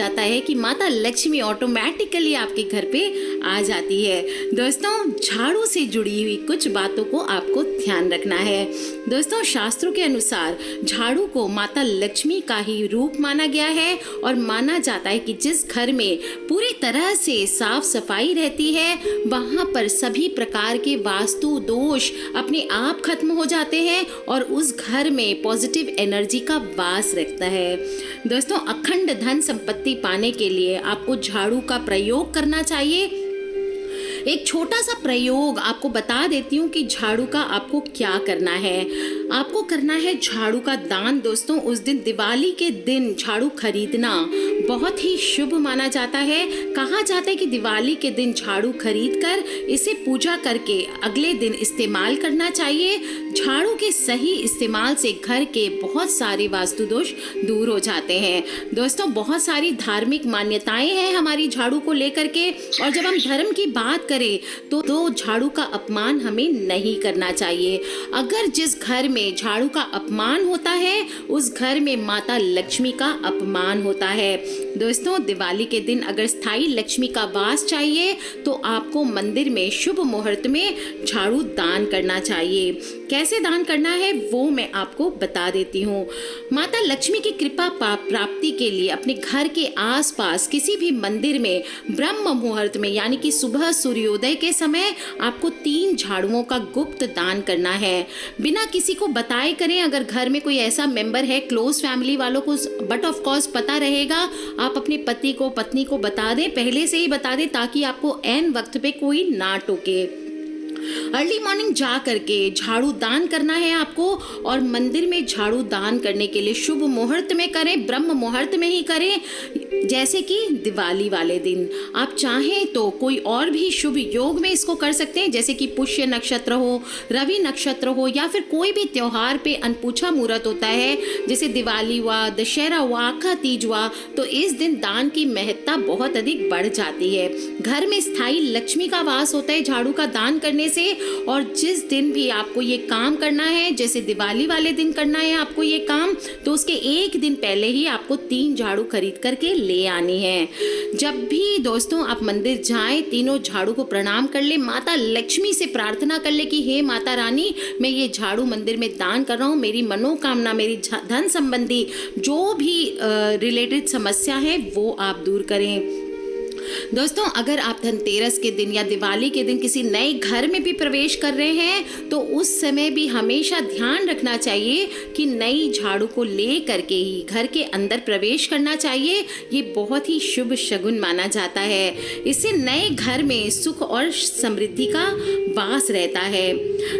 जाता है कि माता लक्ष्मी ऑटोमेटिकली आपके घर पे आ जाती है। दोस्तों, झाड़ू से जुड़ी हुई कुछ बातों को आपको ध्यान रखना है। दोस्तों, शास्त्रों के अनुसार झाड़ू को माता लक्ष्मी का ही रूप माना गया है और माना जाता है कि जिस घर में पूरी तरह से साफ़ सफ़ाई रहती है, वहाँ पर सभी प्रकार के वास्तु दोष अपने आप खत्म हो जाते हैं और उस घर में पॉजिटिव एनर्जी का वास रखता है। दोस्तों, अखंड धन संपत्ति पाने के लिए आपको झाड़ू का प्रयोग करना चाहिए। एक छोटा सा प्रयोग आपको बता देती हूँ कि झाड़ू का आपको क्या करना है। आपको करना है झाड़ू का दान दोस्तों, उस दिन दिवाली के दिन झाड़ू खरीदना। बहुत ही शुभ माना जाता है। कहा जाता है कि दिवाली के दिन झाड़ू खरीद कर इसे पूजा करके अगले दिन इस्तेमाल करना चाहिए। झाड़ू के सही इस्तेमाल से घर के बहुत सारे वास्तु दोष दूर हो जाते हैं। दोस्तों, बहुत सारी धार्मिक मान्यताएँ हैं हमारी झाड़ू को लेकर के। और जब हम धर्म की बात करें तो तो झाड़ू का अपमान हमें नहीं करना चाहिए। अगर जिस घर में झाड़ू का अपमान होता है, उस घर में माता लक्ष्मी का अपमान होता है। दोस्तों, दिवाली के दिन अगर स्थायी लक्ष्मी का वास चाहिए तो आपको मंदिर में शुभ मुहूर्त में झाड़ू दान करना चाहिए। कैसे दान करना है, वो मैं आपको बता देती हूँ। माता लक्ष्मी की कृपा प्राप्ति के लिए अपने घर के आसपास किसी भी मंदिर में ब्रह्म मुहूर्त में, यानी कि सुबह सूर्योदय के समय, आपको तीन झाड़ुओं का गुप्त दान करना है। बिना किसी को बताए करें। अगर घर में कोई ऐसा मेंबर है क्लोज फैमिली वालों को बट ऑफ़ कोर्स पता रहेगा। आप अपने पति को, पत्नी को बता दें, पहले से ही बता दें ताकि आपको एन वक्त पे कोई ना टोके। अर्ली मॉर्निंग जा करके झाड़ू दान करना है आपको और मंदिर में झाड़ू दान करने के लिए शुभ मुहूर्त में करें, ब्रह्म मुहूर्त में ही करें। जैसे कि दिवाली वाले दिन। आप चाहें तो कोई और भी शुभ योग में इसको कर सकते हैं, जैसे कि पुष्य नक्षत्र हो, रवि नक्षत्र हो, या फिर कोई भी त्यौहार पे अनपूछा मुहूर्त होता है, जैसे दिवाली हुआ, दशहरा हुआ, आखा तीज हुआ तो इस दिन दान की महत्ता बहुत अधिक बढ़ जाती है। घर में स्थायी लक्ष्मी का वास होता है, झाड़ू का दान करने से, और जिस दिन भी आपको ये काम करना है, जैसे दिवाली वाले दिन करना है आपको ये काम तो उसके एक दिन पहले ही आपको तीन झाड़ू खरीद करके ले आनी है। जब भी दोस्तों आप मंदिर जाएँ, तीनों झाड़ू को प्रणाम कर ले। माता लक्ष्मी से प्रार्थना कर ले कि, हे माता रानी, मैं ये झाड़ू मंदिर में दान कर रहा हूँ। मेरी मनोकामना, मेरी धन संबंधी जो भी रिलेटेड समस्या है, वो आप दूर करें। दोस्तों, अगर आप धनतेरस के दिन या दिवाली के दिन किसी नए घर में भी प्रवेश कर रहे हैं तो उस समय भी हमेशा ध्यान रखना चाहिए कि नई झाड़ू को ले करके ही घर के अंदर प्रवेश करना चाहिए। ये बहुत ही शुभ शगुन माना जाता है। इससे नए घर में सुख और समृद्धि का वास रहता है।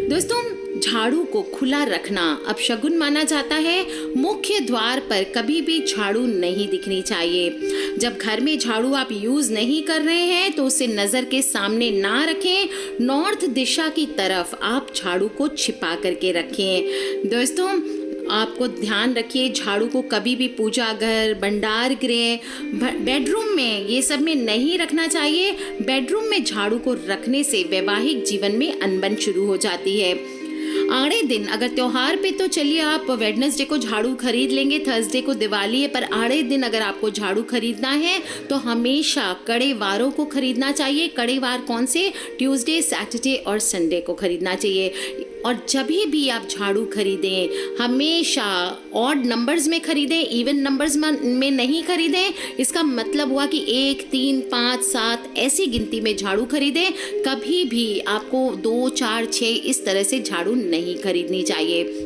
दोस्तों झाड़ू को खुला रखना अब शगुन माना जाता है, मुख्य द्वार पर कभी भी झाड़ू नहीं दिखनी चाहिए। जब घर में झाड़ू आप यूज़ नहीं कर रहे हैं तो उसे नज़र के सामने ना रखें। नॉर्थ दिशा की तरफ़ आप झाड़ू को छिपा करके रखें। दोस्तों, आपको ध्यान रखिए, झाड़ू को कभी भी पूजा घर, भंडार गृह बेडरूम में ये सब में नहीं रखना चाहिए। बेडरूम में झाड़ू को रखने से वैवाहिक जीवन में अनबन शुरू हो जाती है। आड़े दिन, अगर त्यौहार पे तो चलिए आप वेडनेसडे को झाड़ू खरीद लेंगे थर्सडे को दिवाली है, पर आड़े दिन अगर आपको झाड़ू खरीदना है तो हमेशा कड़े वारों को खरीदना चाहिए। कड़े वार कौन से? ट्यूसडे सैटरडे और संडे को खरीदना चाहिए। और जब भी आप झाड़ू खरीदें, हमेशा ऑड नंबर्स में खरीदें इवन नंबर्स में नहीं खरीदें, इसका मतलब हुआ कि एक, तीन, पाँच, सात, ऐसी गिनती में झाड़ू खरीदें, कभी भी आपको दो, चार छः इस तरह से झाड़ू नहीं खरीदनी चाहिए।